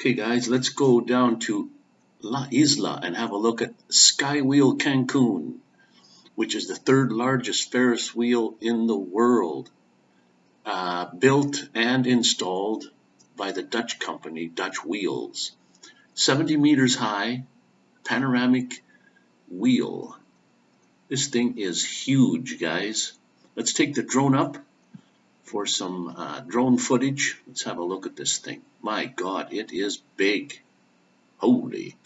Okay, guys, let's go down to La Isla and have a look at Skywheel Cancun, which is the third largest Ferris wheel in the world. Uh, built and installed by the Dutch company Dutch Wheels. 70 meters high, panoramic wheel. This thing is huge, guys. Let's take the drone up for some uh, drone footage. Let's have a look at this thing. My God, it is big. Holy.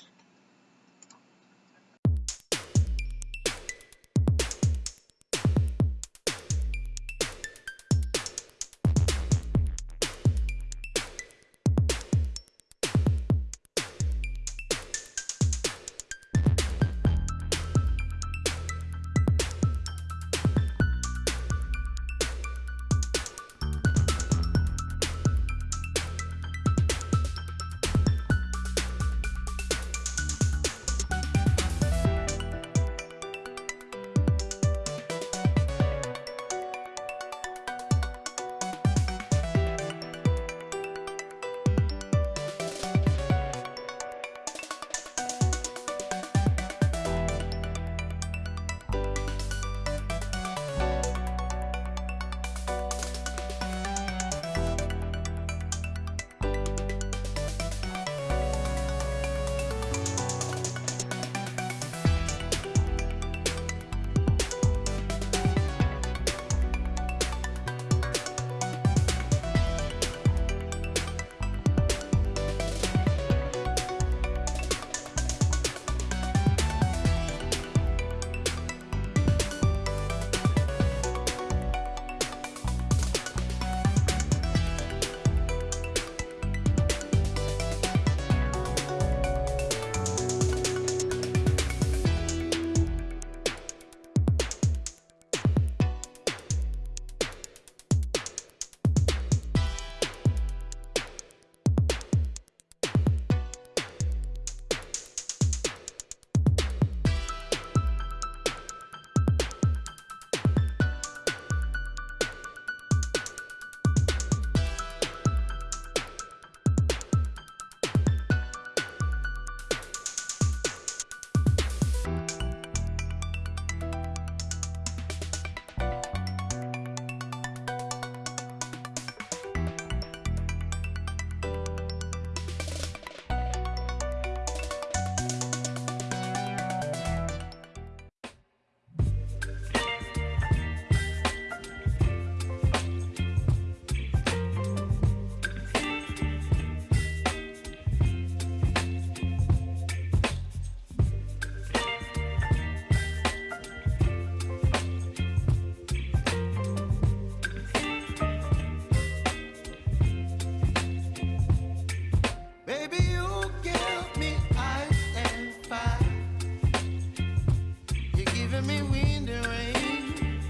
giving me wind and rain.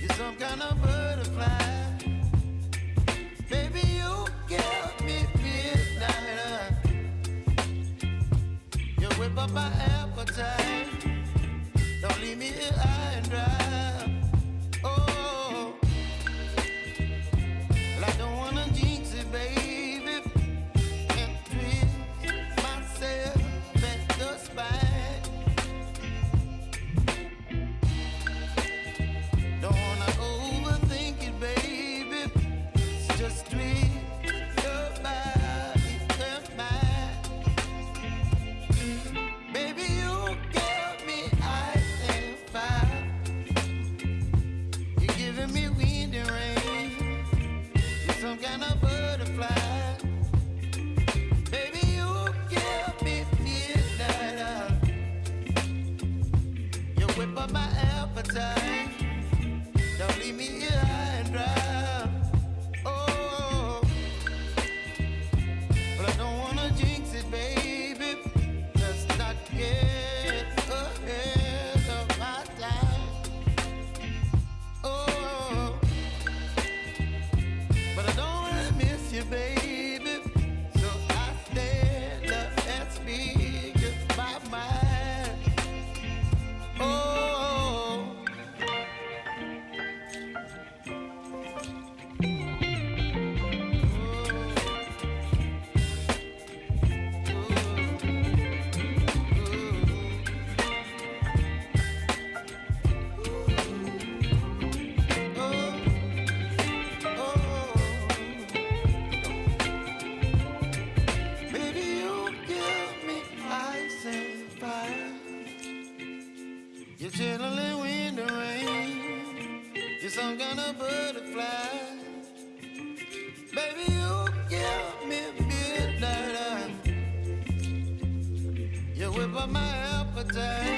You're some kind of butterfly. Baby, you give me midnight. You whip up my appetite. Don't leave me here high and dry. You're chilling in the rain. You're some kind of butterfly. Baby, you give me midnight. You whip up my appetite.